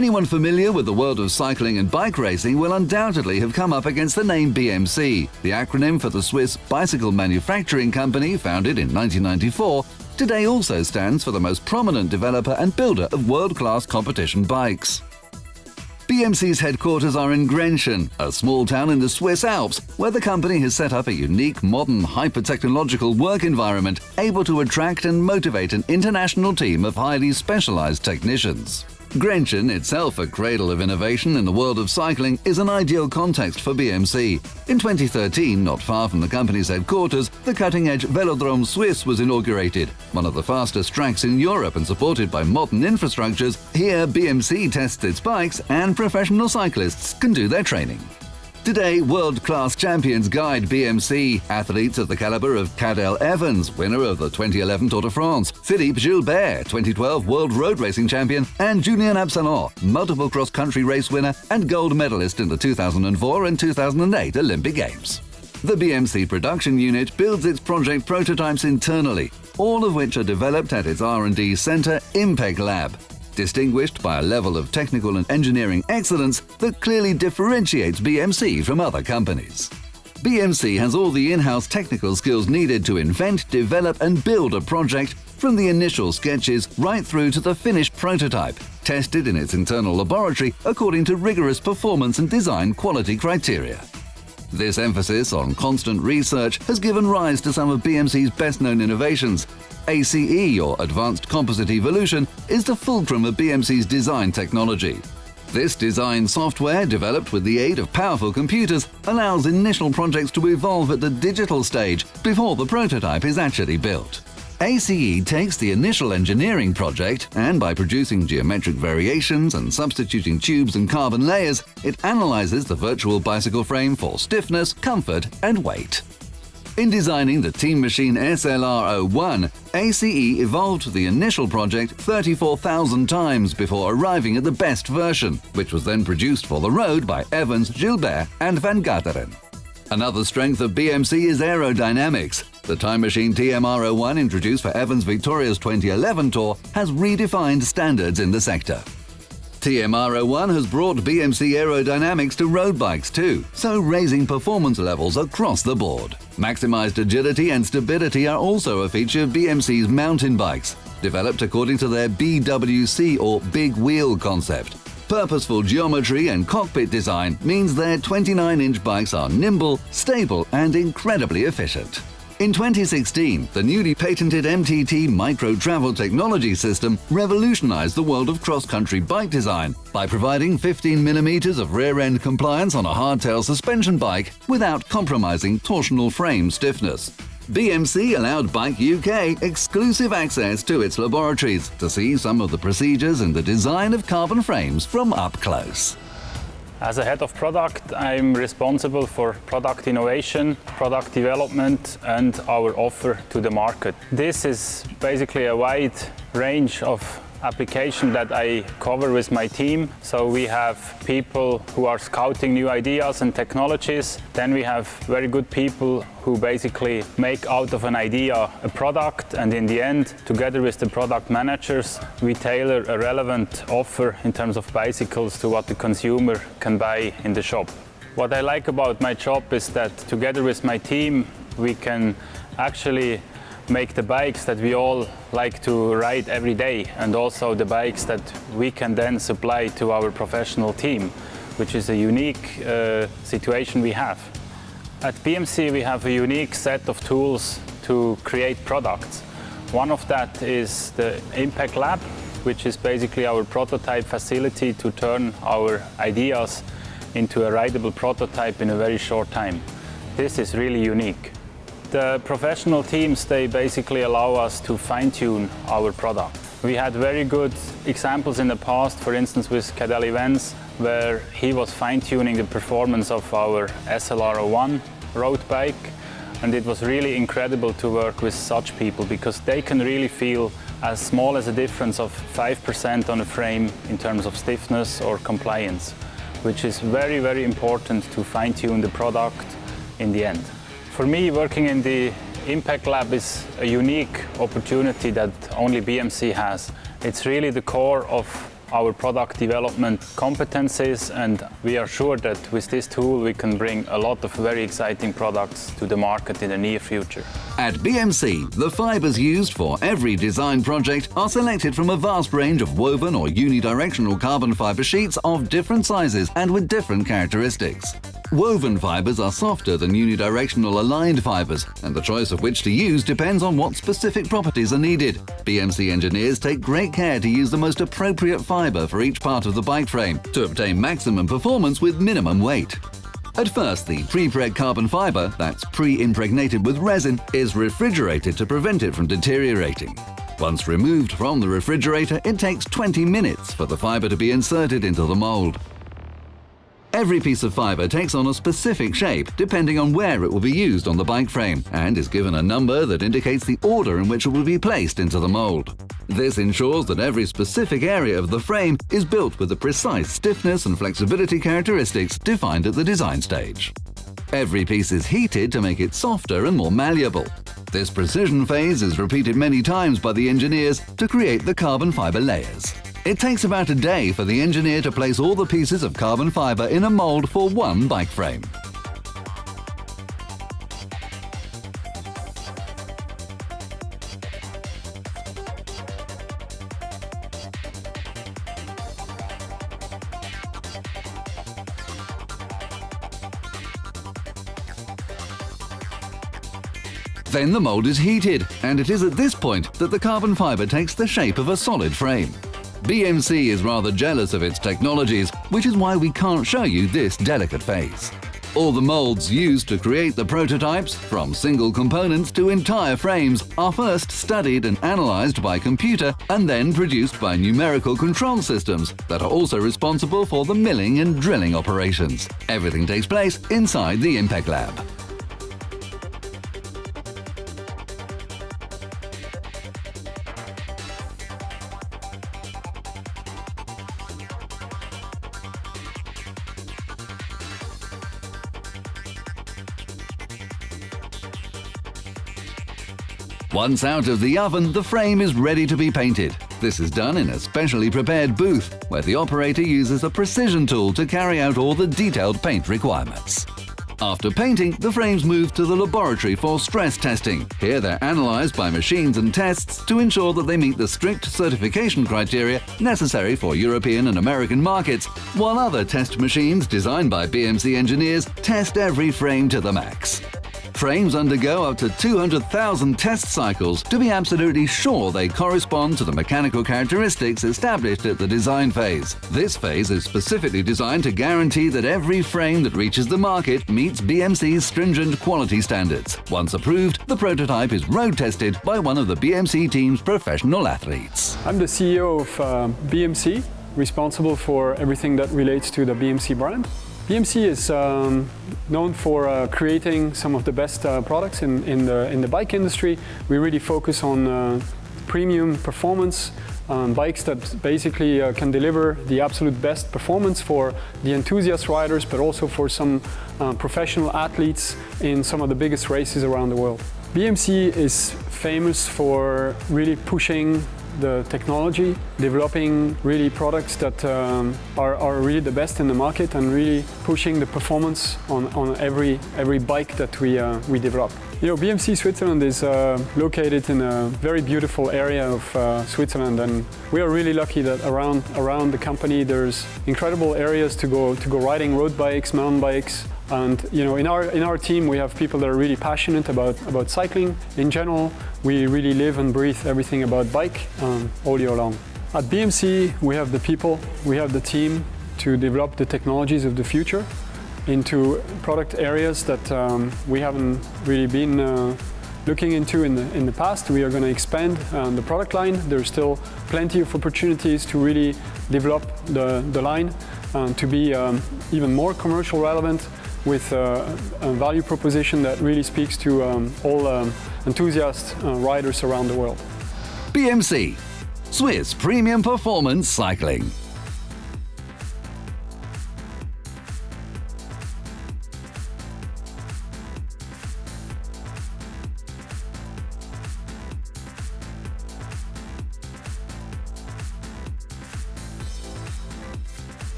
Anyone familiar with the world of cycling and bike racing will undoubtedly have come up against the name BMC, the acronym for the Swiss bicycle manufacturing company founded in 1994, today also stands for the most prominent developer and builder of world-class competition bikes. BMC's headquarters are in Grenchen, a small town in the Swiss Alps, where the company has set up a unique, modern, hyper-technological work environment able to attract and motivate an international team of highly specialized technicians. Grenchen, itself a cradle of innovation in the world of cycling, is an ideal context for BMC. In 2013, not far from the company's headquarters, the cutting-edge Velodrome Suisse was inaugurated, one of the fastest tracks in Europe and supported by modern infrastructures. Here, BMC tests its bikes and professional cyclists can do their training. Today, world-class champions guide BMC, athletes of the caliber of Cadel Evans, winner of the 2011 Tour de France, Philippe Gilbert, 2012 World Road Racing Champion, and Julien Absalon, multiple cross-country race winner and gold medalist in the 2004 and 2008 Olympic Games. The BMC production unit builds its project prototypes internally, all of which are developed at its R&D center, Impec Lab, distinguished by a level of technical and engineering excellence that clearly differentiates BMC from other companies. BMC has all the in-house technical skills needed to invent, develop and build a project from the initial sketches right through to the finished prototype, tested in its internal laboratory according to rigorous performance and design quality criteria. This emphasis on constant research has given rise to some of BMC's best-known innovations, ACE, or Advanced Composite Evolution, is the fulcrum of BMC's design technology. This design software, developed with the aid of powerful computers, allows initial projects to evolve at the digital stage before the prototype is actually built. ACE takes the initial engineering project and by producing geometric variations and substituting tubes and carbon layers, it analyzes the virtual bicycle frame for stiffness, comfort and weight. In designing the Team Machine SLR01, ACE evolved the initial project 34,000 times before arriving at the best version, which was then produced for the road by Evans, Gilbert and Van Garderen. Another strength of BMC is aerodynamics. The Time Machine TMR01 introduced for Evans Victoria's 2011 Tour has redefined standards in the sector. TMR01 has brought BMC aerodynamics to road bikes too, so raising performance levels across the board. Maximized agility and stability are also a feature of BMC's mountain bikes, developed according to their BWC or Big Wheel concept. Purposeful geometry and cockpit design means their 29-inch bikes are nimble, stable and incredibly efficient. In 2016, the newly patented MTT Micro Travel Technology System revolutionized the world of cross-country bike design by providing 15mm of rear-end compliance on a hardtail suspension bike without compromising torsional frame stiffness. BMC allowed Bike UK exclusive access to its laboratories to see some of the procedures and the design of carbon frames from up close. As a head of product, I'm responsible for product innovation, product development and our offer to the market. This is basically a wide range of application that I cover with my team. So we have people who are scouting new ideas and technologies. Then we have very good people who basically make out of an idea a product and in the end, together with the product managers, we tailor a relevant offer in terms of bicycles to what the consumer can buy in the shop. What I like about my job is that together with my team, we can actually make the bikes that we all like to ride every day and also the bikes that we can then supply to our professional team, which is a unique uh, situation we have. At BMC we have a unique set of tools to create products. One of that is the Impec Lab, which is basically our prototype facility to turn our ideas into a rideable prototype in a very short time. This is really unique. The professional teams, they basically allow us to fine-tune our product. We had very good examples in the past, for instance with Cadel Evans, where he was fine-tuning the performance of our SLR01 road bike. And it was really incredible to work with such people because they can really feel as small as a difference of 5% on a frame in terms of stiffness or compliance, which is very, very important to fine-tune the product in the end. For me, working in the Impec Lab is a unique opportunity that only BMC has. It's really the core of our product development competencies and we are sure that with this tool we can bring a lot of very exciting products to the market in the near future. At BMC, the fibers used for every design project are selected from a vast range of woven or unidirectional carbon fiber sheets of different sizes and with different characteristics. Woven fibers are softer than unidirectional aligned fibers, and the choice of which to use depends on what specific properties are needed. BMC engineers take great care to use the most appropriate fiber for each part of the bike frame to obtain maximum performance with minimum weight. At first, the pre-preg carbon fiber, that's pre-impregnated with resin, is refrigerated to prevent it from deteriorating. Once removed from the refrigerator, it takes 20 minutes for the fiber to be inserted into the mold. Every piece of fibre takes on a specific shape depending on where it will be used on the bike frame and is given a number that indicates the order in which it will be placed into the mould. This ensures that every specific area of the frame is built with the precise stiffness and flexibility characteristics defined at the design stage. Every piece is heated to make it softer and more malleable. This precision phase is repeated many times by the engineers to create the carbon fibre layers. It takes about a day for the engineer to place all the pieces of carbon fibre in a mould for one bike frame. Then the mould is heated, and it is at this point that the carbon fibre takes the shape of a solid frame. BMC is rather jealous of its technologies, which is why we can't show you this delicate phase. All the molds used to create the prototypes, from single components to entire frames, are first studied and analyzed by computer and then produced by numerical control systems that are also responsible for the milling and drilling operations. Everything takes place inside the Impec Lab. Once out of the oven, the frame is ready to be painted. This is done in a specially prepared booth, where the operator uses a precision tool to carry out all the detailed paint requirements. After painting, the frames move to the laboratory for stress testing. Here they're analysed by machines and tests to ensure that they meet the strict certification criteria necessary for European and American markets, while other test machines designed by BMC engineers test every frame to the max. Frames undergo up to 200,000 test cycles to be absolutely sure they correspond to the mechanical characteristics established at the design phase. This phase is specifically designed to guarantee that every frame that reaches the market meets BMC's stringent quality standards. Once approved, the prototype is road tested by one of the BMC team's professional athletes. I'm the CEO of uh, BMC, responsible for everything that relates to the BMC brand. BMC is um, known for uh, creating some of the best uh, products in, in, the, in the bike industry. We really focus on uh, premium performance, um, bikes that basically uh, can deliver the absolute best performance for the enthusiast riders, but also for some uh, professional athletes in some of the biggest races around the world. BMC is famous for really pushing the technology, developing really products that um, are, are, really the best in the market and really pushing the performance on, on every, every bike that we, uh, we develop. You know, BMC Switzerland is uh, located in a very beautiful area of uh, Switzerland and we are really lucky that around, around the company there's incredible areas to go, to go riding road bikes, mountain bikes, and you know, in our in our team, we have people that are really passionate about about cycling in general. We really live and breathe everything about bike um, all year long. At BMC, we have the people, we have the team to develop the technologies of the future into product areas that um, we haven't really been uh, looking into in the, in the past. We are going to expand uh, the product line. There's still plenty of opportunities to really develop the, the line uh, to be um, even more commercial relevant with uh, a value proposition that really speaks to um, all um, enthusiast uh, riders around the world. BMC, Swiss Premium Performance Cycling.